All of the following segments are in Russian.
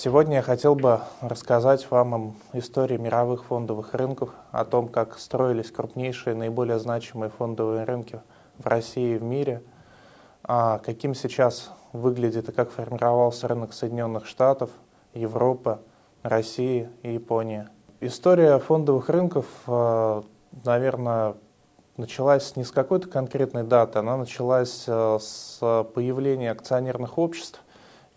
Сегодня я хотел бы рассказать вам о истории мировых фондовых рынков, о том, как строились крупнейшие, наиболее значимые фондовые рынки в России и в мире, а каким сейчас выглядит и как формировался рынок Соединенных Штатов, Европы, России и Японии. История фондовых рынков, э, наверное, началась не с какой-то конкретной даты, она началась э, с появления акционерных обществ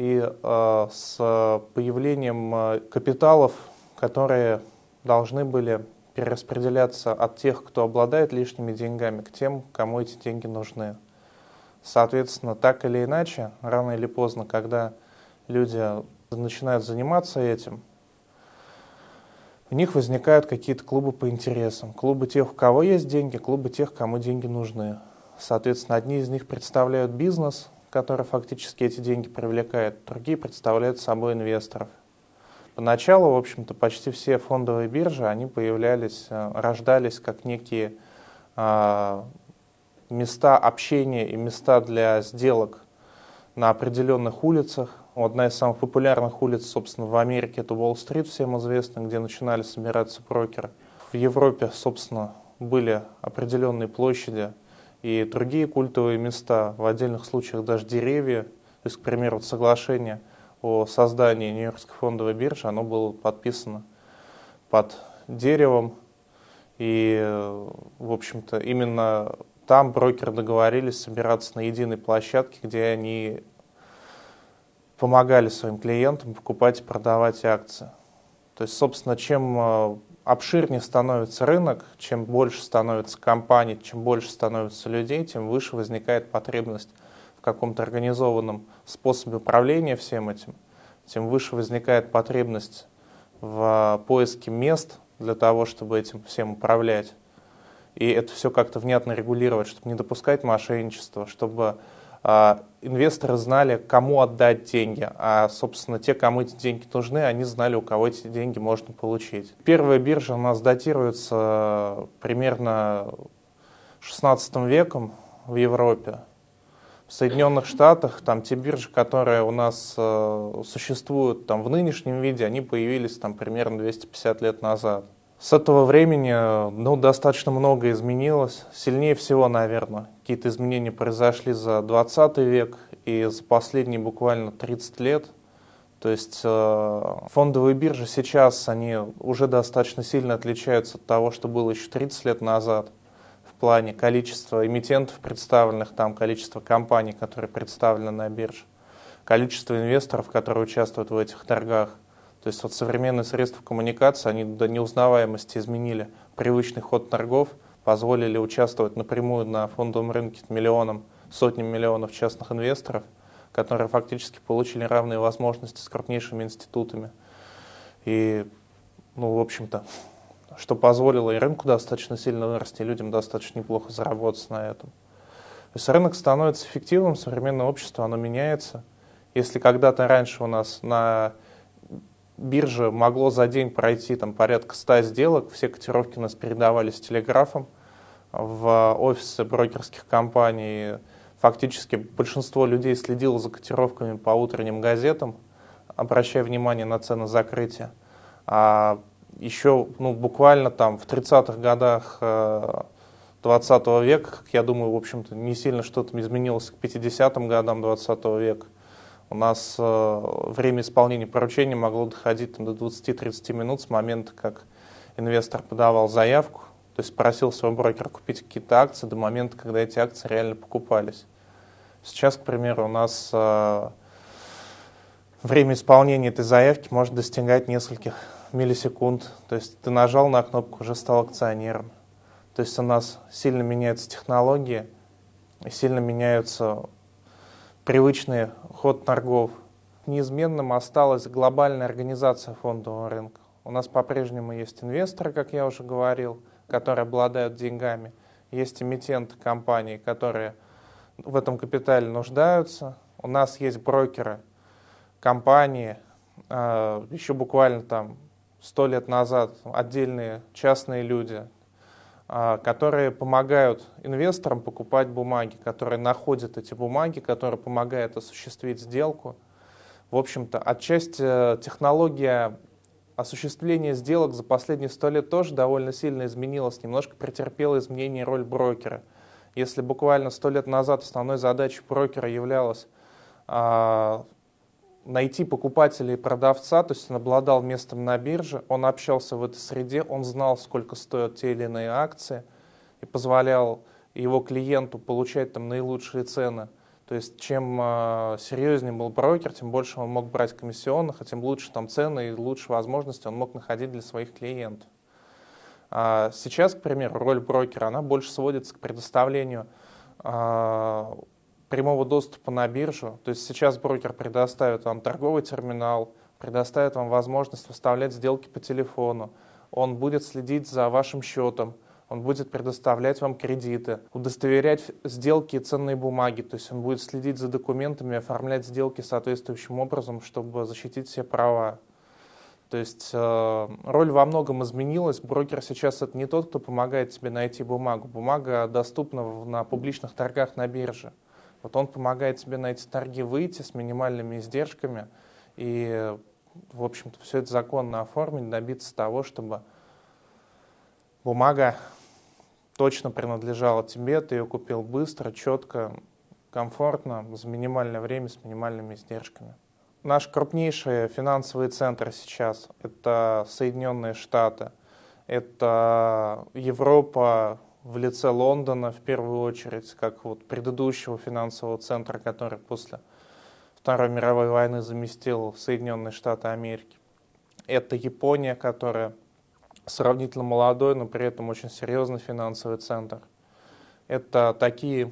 и э, с появлением э, капиталов, которые должны были перераспределяться от тех, кто обладает лишними деньгами, к тем, кому эти деньги нужны. Соответственно, так или иначе, рано или поздно, когда люди начинают заниматься этим, у них возникают какие-то клубы по интересам. Клубы тех, у кого есть деньги, клубы тех, кому деньги нужны. Соответственно, одни из них представляют бизнес, который фактически эти деньги привлекает, другие представляют собой инвесторов. Поначалу, в общем-то, почти все фондовые биржи, они появлялись, э, рождались как некие а, места общения и места для сделок на определенных улицах. Одна из самых популярных улиц, собственно, в Америке, это Уолл-стрит, всем известно, где начинали собираться брокеры. В Европе, собственно, были определенные площади, и другие культовые места, в отдельных случаях даже деревья. То есть, к примеру, соглашение о создании Нью-Йоркской фондовой биржи, оно было подписано под деревом. И, в общем-то, именно там брокеры договорились собираться на единой площадке, где они помогали своим клиентам покупать и продавать акции. То есть, собственно, чем э, обширнее становится рынок, чем больше становится компаний, чем больше становится людей, тем выше возникает потребность в каком-то организованном способе управления всем этим, тем выше возникает потребность в поиске мест для того, чтобы этим всем управлять. И это все как-то внятно регулировать, чтобы не допускать мошенничества, чтобы а, инвесторы знали, кому отдать деньги, а, собственно, те, кому эти деньги нужны, они знали, у кого эти деньги можно получить. Первая биржа у нас датируется примерно 16 веком в Европе. В Соединенных Штатах там те биржи, которые у нас э, существуют там в нынешнем виде, они появились там примерно 250 лет назад. С этого времени ну, достаточно много изменилось. Сильнее всего, наверное, какие-то изменения произошли за 20 век и за последние буквально 30 лет. То есть э, фондовые биржи сейчас, они уже достаточно сильно отличаются от того, что было еще 30 лет назад в плане количества эмитентов представленных, там количество компаний, которые представлены на бирже, количество инвесторов, которые участвуют в этих торгах. То есть вот современные средства коммуникации, они до неузнаваемости изменили привычный ход торгов, позволили участвовать напрямую на фондовом рынке миллионам, сотням миллионов частных инвесторов, которые фактически получили равные возможности с крупнейшими институтами. И, ну, в общем-то, что позволило и рынку достаточно сильно вырасти, и людям достаточно неплохо заработать на этом. То есть рынок становится эффективным, современное общество, оно меняется. Если когда-то раньше у нас на бирже могло за день пройти там, порядка 100 сделок, все котировки у нас передавались телеграфом в офисы брокерских компаний. Фактически большинство людей следило за котировками по утренним газетам, обращая внимание на цены закрытия. А еще ну, буквально там в 30-х годах 20 э, века, я думаю, в общем-то, не сильно что-то изменилось к 50-м годам 20 века. У нас э, время исполнения поручения могло доходить до 20-30 минут с момента, как инвестор подавал заявку, то есть просил своего брокера купить какие-то акции до момента, когда эти акции реально покупались. Сейчас, к примеру, у нас э, время исполнения этой заявки может достигать нескольких миллисекунд. То есть ты нажал на кнопку, уже стал акционером. То есть у нас сильно меняются технологии, сильно меняются привычный ход торгов. Неизменным осталась глобальная организация фондового рынка. У нас по-прежнему есть инвесторы, как я уже говорил, которые обладают деньгами. Есть эмитенты компаний, которые в этом капитале нуждаются. У нас есть брокеры, компании, а, еще буквально там сто лет назад отдельные частные люди, которые помогают инвесторам покупать бумаги, которые находят эти бумаги, которые помогают осуществить сделку. В общем-то, отчасти технология осуществления сделок за последние сто лет тоже довольно сильно изменилась, немножко претерпела изменение роль брокера. Если буквально сто лет назад основной задачей брокера являлась а, найти покупателя и продавца, то есть он обладал местом на бирже, он общался в этой среде, он знал, сколько стоят те или иные акции и позволял его клиенту получать там наилучшие цены. То есть чем э, серьезнее был брокер, тем больше он мог брать комиссионных, а тем лучше там цены и лучше возможности он мог находить для своих клиентов. А сейчас, к примеру, роль брокера, она больше сводится к предоставлению э, прямого доступа на биржу. То есть сейчас брокер предоставит вам торговый терминал, предоставит вам возможность выставлять сделки по телефону, он будет следить за вашим счетом, он будет предоставлять вам кредиты, удостоверять сделки и ценные бумаги, то есть он будет следить за документами, оформлять сделки соответствующим образом, чтобы защитить все права. То есть э, роль во многом изменилась. Брокер сейчас это не тот, кто помогает тебе найти бумагу. Бумага доступна на публичных торгах на бирже. Вот он помогает тебе на эти торги выйти с минимальными издержками и, в общем-то, все это законно оформить, добиться того, чтобы бумага точно принадлежала тебе, ты ее купил быстро, четко, комфортно, за минимальное время, с минимальными издержками. Наш крупнейший финансовый центр сейчас – это Соединенные Штаты, это Европа, в лице Лондона в первую очередь, как вот предыдущего финансового центра, который после Второй мировой войны заместил Соединенные Штаты Америки. Это Япония, которая сравнительно молодой, но при этом очень серьезный финансовый центр. Это такие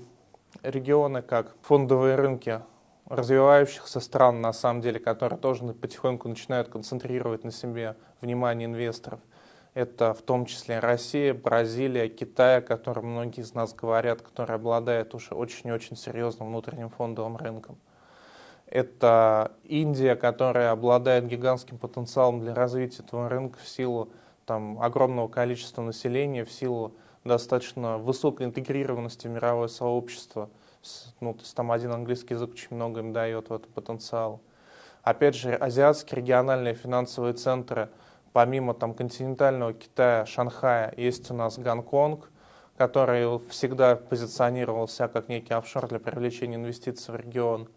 регионы, как фондовые рынки развивающихся стран, на самом деле, которые тоже потихоньку начинают концентрировать на себе внимание инвесторов. Это в том числе Россия, Бразилия, Китай, о котором многие из нас говорят, который обладает уже очень-очень серьезным внутренним фондовым рынком. Это Индия, которая обладает гигантским потенциалом для развития этого рынка в силу там, огромного количества населения, в силу достаточно высокой интегрированности в мировое сообщество. Ну, то есть там один английский язык очень много им дает в этот потенциал. Опять же, азиатские региональные финансовые центры – помимо там континентального Китая, Шанхая, есть у нас Гонконг, который всегда позиционировался как некий офшор для привлечения инвестиций в регион.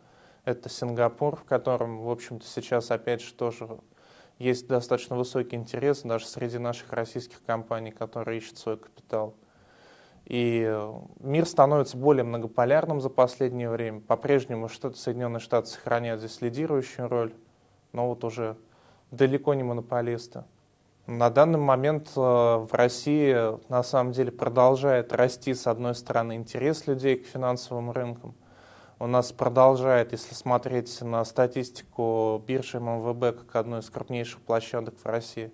Это Сингапур, в котором, в общем-то, сейчас опять же тоже есть достаточно высокий интерес даже среди наших российских компаний, которые ищут свой капитал. И мир становится более многополярным за последнее время. По-прежнему что Соединенные Штаты сохраняют здесь лидирующую роль, но вот уже далеко не монополисты. На данный момент э, в России на самом деле продолжает расти, с одной стороны, интерес людей к финансовым рынкам. У нас продолжает, если смотреть на статистику биржи МВБ как одной из крупнейших площадок в России,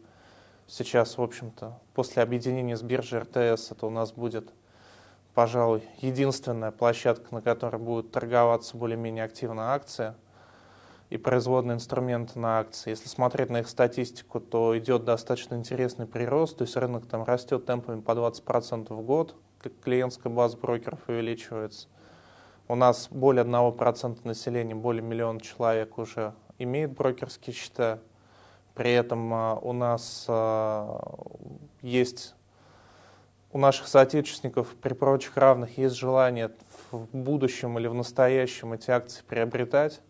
сейчас, в общем-то, после объединения с биржей РТС, это у нас будет, пожалуй, единственная площадка, на которой будут торговаться более-менее активно акции – и производные инструменты на акции. Если смотреть на их статистику, то идет достаточно интересный прирост, то есть рынок там растет темпами по 20% в год, клиентская база брокеров увеличивается. У нас более 1% населения, более миллиона человек уже имеет брокерские счета. При этом а, у нас а, есть, у наших соотечественников при прочих равных есть желание в будущем или в настоящем эти акции приобретать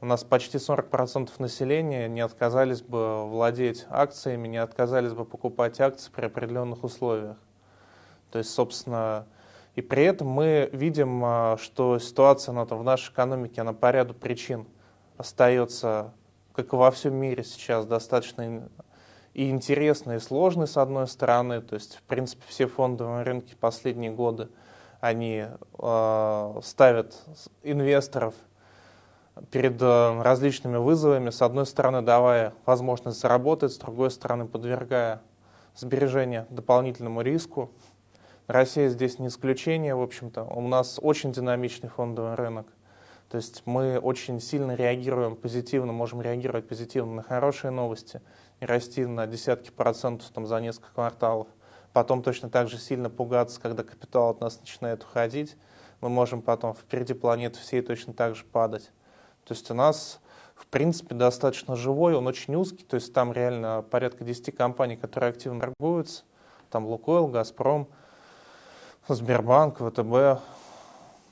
у нас почти 40% населения не отказались бы владеть акциями, не отказались бы покупать акции при определенных условиях. То есть, собственно, и при этом мы видим, а, что ситуация она, в нашей экономике она по ряду причин остается, как и во всем мире сейчас, достаточно и интересной, и сложной, с одной стороны. То есть, в принципе, все фондовые рынки последние годы, они э, ставят инвесторов – перед э, различными вызовами, с одной стороны давая возможность заработать, с другой стороны подвергая сбережения дополнительному риску. Россия здесь не исключение, в общем-то. У нас очень динамичный фондовый рынок. То есть мы очень сильно реагируем позитивно, можем реагировать позитивно на хорошие новости и расти на десятки процентов там, за несколько кварталов. Потом точно так же сильно пугаться, когда капитал от нас начинает уходить. Мы можем потом впереди планеты всей точно так же падать. То есть у нас в принципе, достаточно живой, он очень узкий, то есть там реально порядка 10 компаний, которые активно торгуются. Там Лукойл, Газпром, Сбербанк, ВТБ,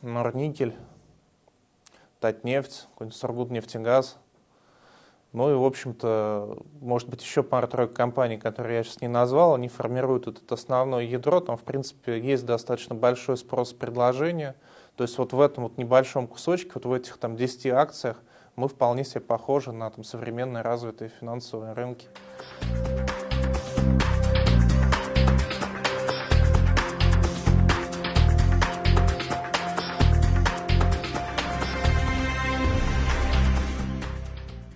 Норникель, Татнефть, какой-нибудь Сургутнефтегаз. Ну и, в общем-то, может быть, еще пара-тройка компаний, которые я сейчас не назвал, они формируют вот это основное ядро. Там, в принципе, есть достаточно большой спрос предложения. То есть вот в этом вот небольшом кусочке, вот в этих там 10 акциях, мы вполне себе похожи на там, современные развитые финансовые рынки.